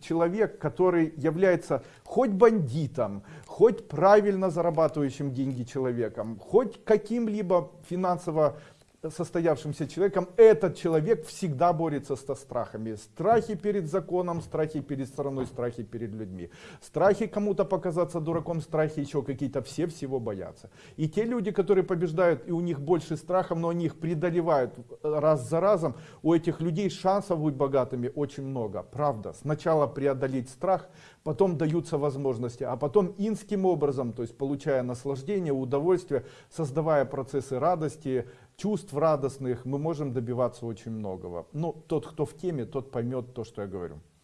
человек, который является хоть бандитом, хоть правильно зарабатывающим деньги человеком, хоть каким-либо финансово состоявшимся человеком, этот человек всегда борется со страхами. Страхи перед законом, страхи перед страной, страхи перед людьми. Страхи кому-то показаться дураком, страхи еще какие-то, все всего боятся. И те люди, которые побеждают, и у них больше страхов, но они их преодолевают раз за разом, у этих людей шансов быть богатыми очень много. Правда, сначала преодолеть страх, потом даются возможности, а потом инским образом, то есть получая наслаждение, удовольствие, создавая процессы радости, чувств радостных, мы можем добиваться очень многого. Но тот, кто в теме, тот поймет то, что я говорю.